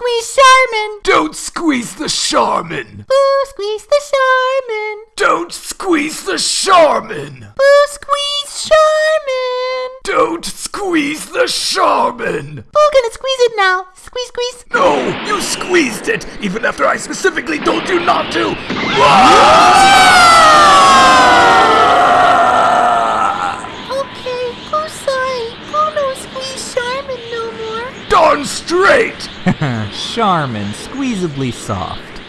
squeeze Charmin. Don't squeeze the Charmin. Boo squeeze the Charmin. Don't squeeze the Charmin. Boo squeeze Charmin. Don't squeeze the Charmin. Boo gonna squeeze it now. Squeeze, squeeze. No, you squeezed it, even after I specifically told you not to. Okay, Boo's Straight! Charmin, squeezably soft.